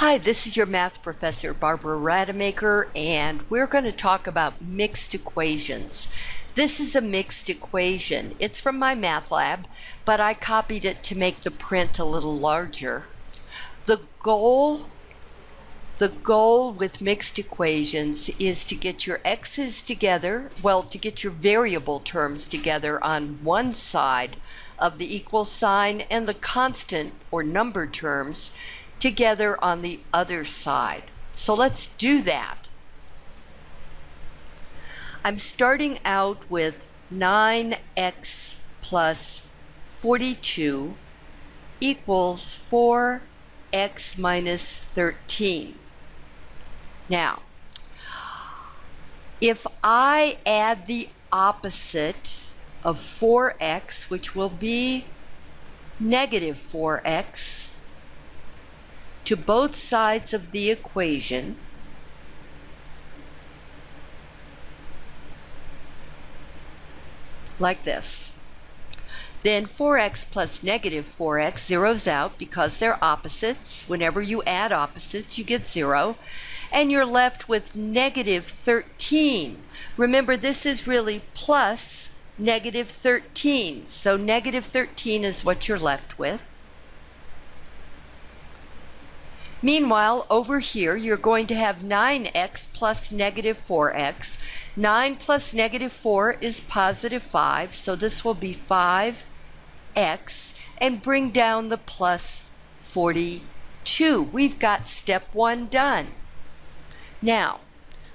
Hi, this is your math professor, Barbara Rademacher, and we're going to talk about mixed equations. This is a mixed equation. It's from my math lab, but I copied it to make the print a little larger. The goal the goal with mixed equations is to get your x's together, well, to get your variable terms together on one side of the equal sign and the constant or number terms together on the other side. So let's do that. I'm starting out with 9x plus 42 equals 4x minus 13. Now, if I add the opposite of 4x, which will be negative 4x, to both sides of the equation, like this. Then 4x plus negative 4x zeroes out because they're opposites. Whenever you add opposites, you get 0. And you're left with negative 13. Remember, this is really plus negative 13. So negative 13 is what you're left with. Meanwhile, over here, you're going to have 9x plus negative 4x. 9 plus negative 4 is positive 5, so this will be 5x, and bring down the plus 42. We've got step 1 done. Now,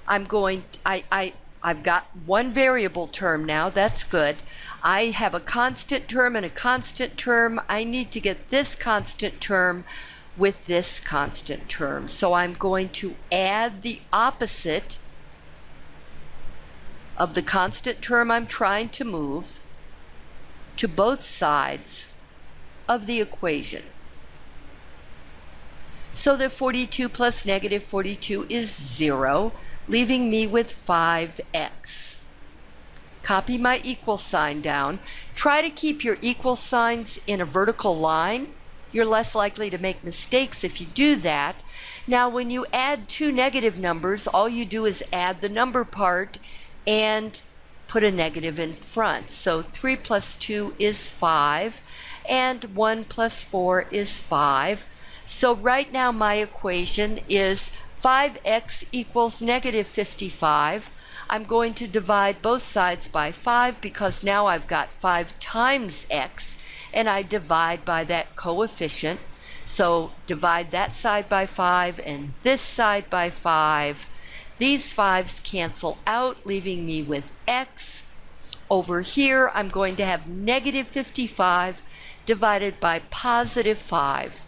I'm going, I, I, I've got one variable term now, that's good. I have a constant term and a constant term. I need to get this constant term with this constant term. So I'm going to add the opposite of the constant term I'm trying to move to both sides of the equation. So that 42 plus negative 42 is 0, leaving me with 5x. Copy my equal sign down. Try to keep your equal signs in a vertical line you're less likely to make mistakes if you do that. Now, when you add two negative numbers, all you do is add the number part and put a negative in front. So 3 plus 2 is 5, and 1 plus 4 is 5. So right now my equation is 5x equals negative 55. I'm going to divide both sides by 5 because now I've got 5 times x and I divide by that coefficient. So divide that side by 5 and this side by 5. These 5's cancel out, leaving me with x. Over here, I'm going to have negative 55 divided by positive 5.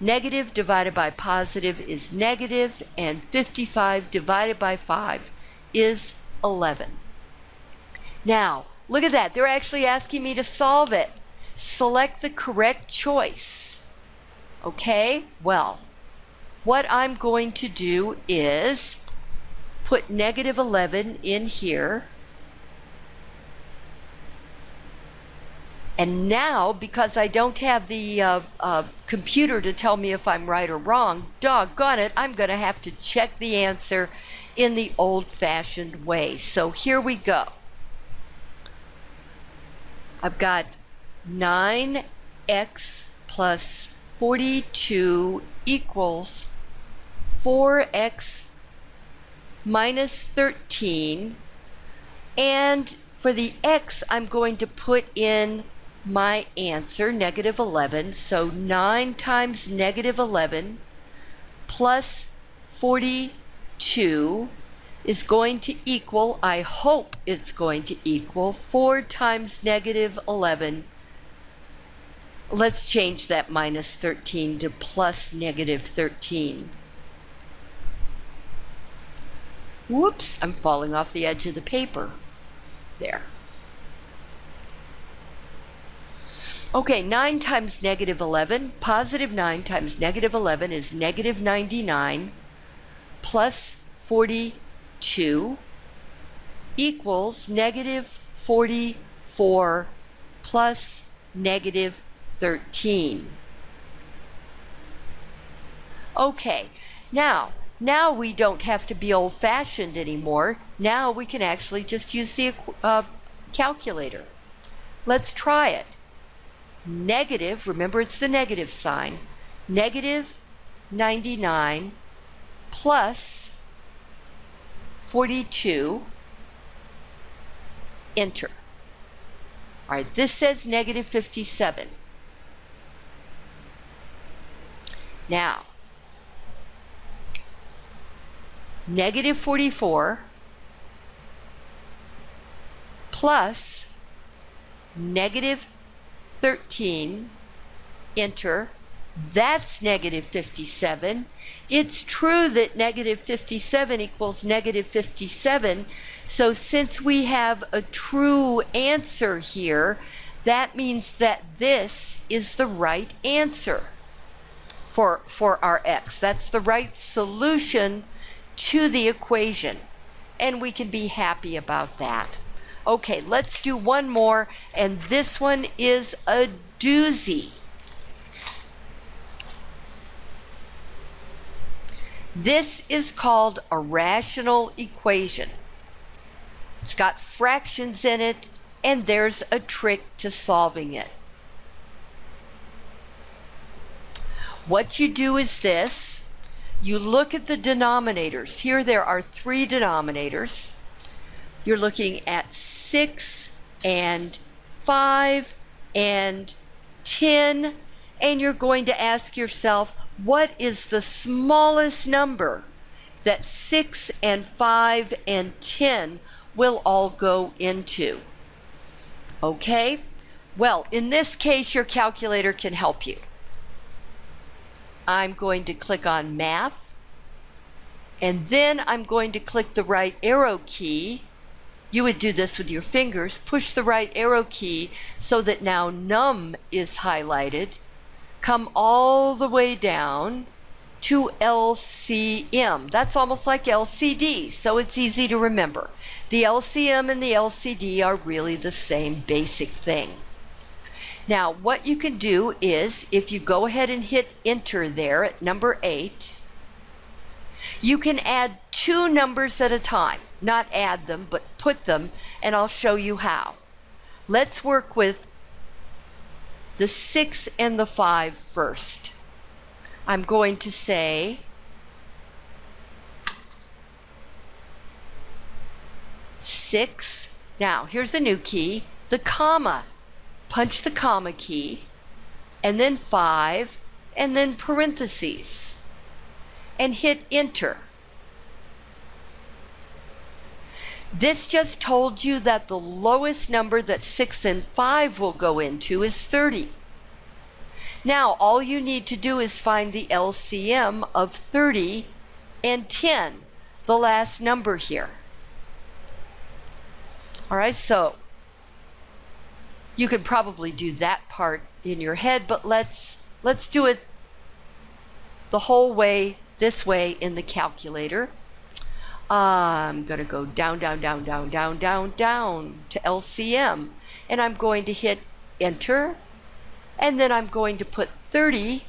Negative divided by positive is negative, and 55 divided by 5 is 11. Now, look at that. They're actually asking me to solve it select the correct choice. Okay, well, what I'm going to do is put negative 11 in here. And now, because I don't have the uh, uh, computer to tell me if I'm right or wrong, doggone it, I'm going to have to check the answer in the old-fashioned way. So here we go. I've got 9x plus 42 equals 4x minus 13. And for the x, I'm going to put in my answer, negative 11. So 9 times negative 11 plus 42 is going to equal, I hope it's going to equal, 4 times negative 11 Let's change that minus 13 to plus negative 13. Whoops, I'm falling off the edge of the paper. There. Okay, 9 times negative 11, positive 9 times negative 11 is negative 99 plus 42 equals negative 44 plus negative 13. Okay, now, now we don't have to be old-fashioned anymore. Now we can actually just use the uh, calculator. Let's try it. Negative, remember it's the negative sign, negative 99 plus 42, enter. All right, this says negative 57. Now, negative 44 plus negative 13, enter, that's negative 57. It's true that negative 57 equals negative 57. So since we have a true answer here, that means that this is the right answer for, for our x. That's the right solution to the equation. And we can be happy about that. Okay, let's do one more, and this one is a doozy. This is called a rational equation. It's got fractions in it, and there's a trick to solving it. What you do is this. You look at the denominators. Here there are three denominators. You're looking at 6 and 5 and 10, and you're going to ask yourself, what is the smallest number that 6 and 5 and 10 will all go into? Okay? Well, in this case, your calculator can help you. I'm going to click on Math, and then I'm going to click the right arrow key you would do this with your fingers. Push the right arrow key so that now num is highlighted. Come all the way down to LCM. That's almost like LCD, so it's easy to remember. The LCM and the LCD are really the same basic thing. Now, what you can do is, if you go ahead and hit enter there at number 8, you can add two numbers at a time. Not add them, but put them, and I'll show you how. Let's work with the 6 and the five first. I'm going to say six. Now, here's a new key, the comma. Punch the comma key, and then five, and then parentheses and hit enter. This just told you that the lowest number that 6 and 5 will go into is 30. Now, all you need to do is find the LCM of 30 and 10, the last number here. All right, so you could probably do that part in your head, but let's let's do it the whole way this way in the calculator. I'm going to go down, down, down, down, down, down, down to LCM. And I'm going to hit enter. And then I'm going to put 30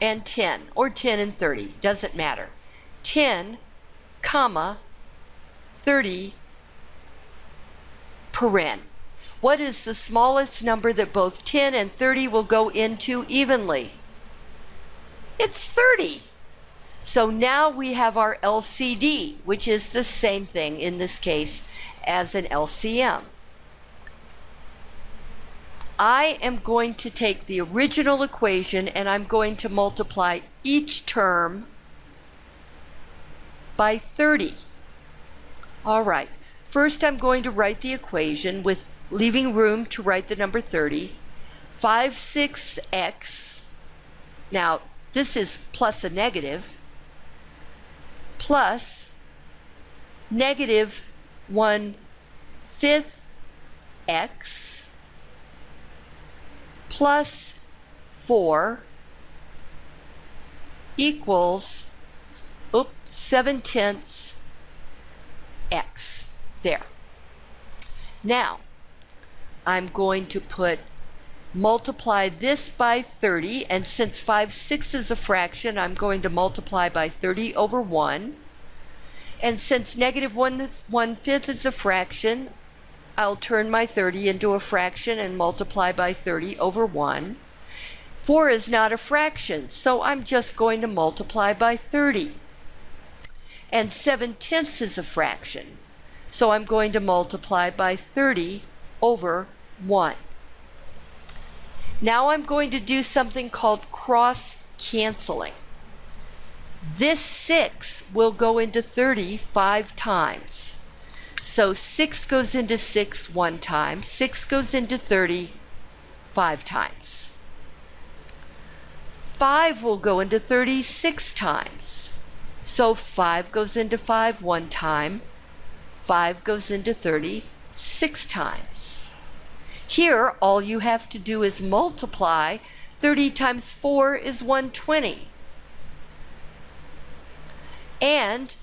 and 10, or 10 and 30, doesn't matter. 10, comma, 30, paren. What is the smallest number that both 10 and 30 will go into evenly? It's 30. So now we have our LCD, which is the same thing in this case as an LCM. I am going to take the original equation and I'm going to multiply each term by 30. All right, first I'm going to write the equation with leaving room to write the number 30. 5, 6x. Now, this is plus a negative, plus negative 1 fifth x plus 4 equals oops, 7 tenths x. There. Now, I'm going to put multiply this by 30, and since 5 6 is a fraction, I'm going to multiply by 30 over 1. And since negative 1, 1 fifth is a fraction, I'll turn my 30 into a fraction and multiply by 30 over 1. 4 is not a fraction, so I'm just going to multiply by 30. And 7 tenths is a fraction, so I'm going to multiply by 30 over 1. Now I'm going to do something called cross canceling. This 6 will go into 30 five times. So 6 goes into 6 one time, 6 goes into 30 five times. 5 will go into 36 times. So 5 goes into 5 one time, 5 goes into 30 six times. Here, all you have to do is multiply. 30 times 4 is 120. And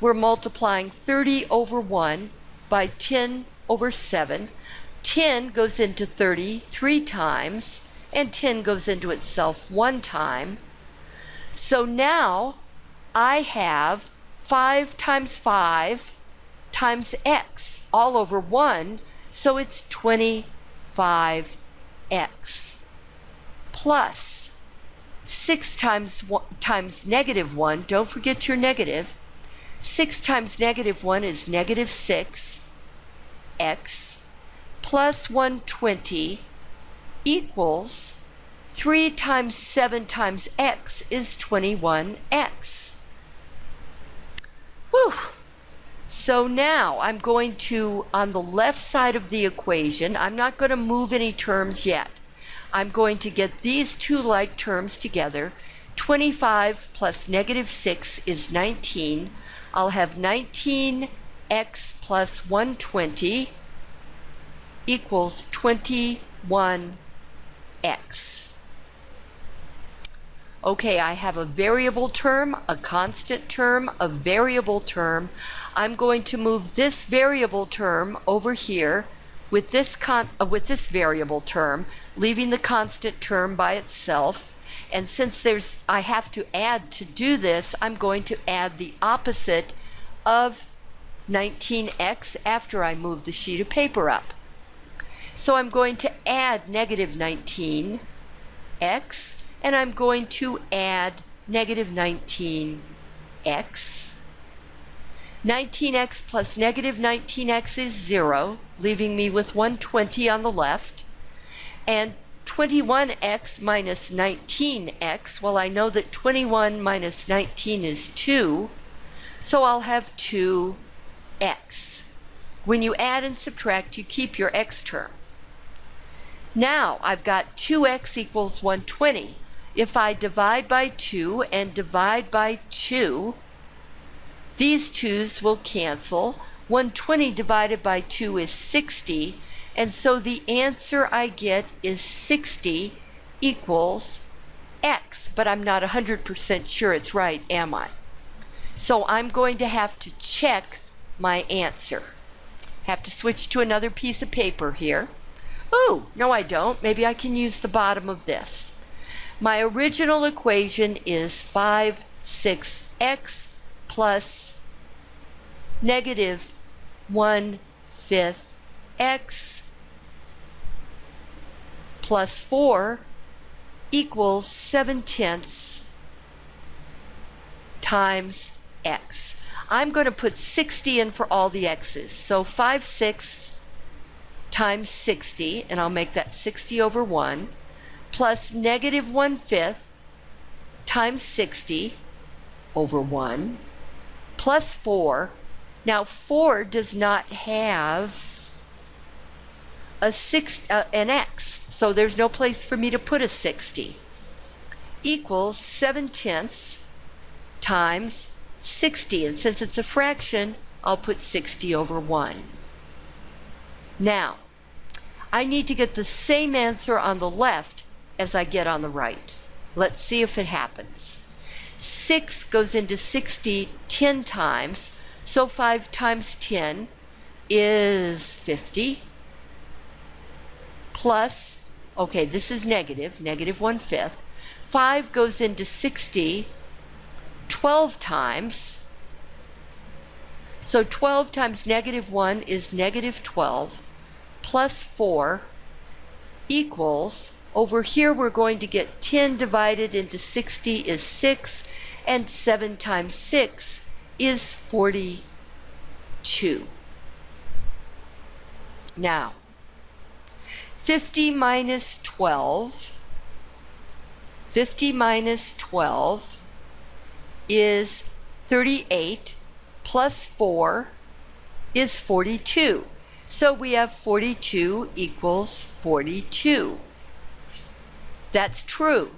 we're multiplying 30 over 1 by 10 over 7. 10 goes into 30 three times, and 10 goes into itself one time. So now I have 5 times 5 times x all over 1, so it's 25x plus 6 times, one, times negative 1, don't forget your negative, 6 times negative 1 is negative 6 x plus 120 equals 3 times 7 times x is 21x. Whew. So now I'm going to, on the left side of the equation, I'm not going to move any terms yet. I'm going to get these two like terms together. 25 plus negative 6 is 19. I'll have 19x plus 120 equals 21x. Okay, I have a variable term, a constant term, a variable term. I'm going to move this variable term over here with this, con uh, with this variable term, leaving the constant term by itself. And since there's, I have to add to do this, I'm going to add the opposite of 19x after I move the sheet of paper up. So I'm going to add negative 19x and I'm going to add negative 19x. 19x plus negative 19x is 0, leaving me with 120 on the left. And 21x minus 19x, well, I know that 21 minus 19 is 2, so I'll have 2x. When you add and subtract, you keep your x term. Now I've got 2x equals 120. If I divide by 2 and divide by 2, these 2's will cancel. 120 divided by 2 is 60, and so the answer I get is 60 equals x, but I'm not 100% sure it's right, am I? So I'm going to have to check my answer. Have to switch to another piece of paper here. Oh, no I don't. Maybe I can use the bottom of this. My original equation is 5, 6x plus negative 1 fifth x plus 4 equals 7 tenths times x. I'm going to put 60 in for all the x's. So 5 6 times 60, and I'll make that 60 over 1 plus negative 1 fifth times 60 over 1 plus 4. Now 4 does not have a six, uh, an x, so there's no place for me to put a 60. Equals 7 tenths times 60. And since it's a fraction, I'll put 60 over 1. Now, I need to get the same answer on the left as I get on the right. Let's see if it happens. 6 goes into 60 10 times, so 5 times 10 is 50, plus Okay, this is negative, negative 1 fifth. 5 goes into 60 12 times. So 12 times negative 1 is negative 12 plus 4 equals, over here we're going to get 10 divided into 60 is 6, and 7 times 6 is 42. Now, 50 minus 12, 50 minus 12 is 38 plus 4 is 42. So we have 42 equals 42. That's true.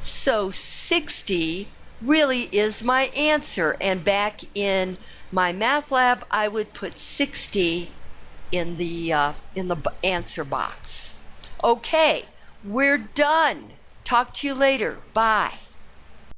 So 60 really is my answer. And back in my math lab, I would put 60 in the, uh, in the answer box. Okay, we're done. Talk to you later. Bye.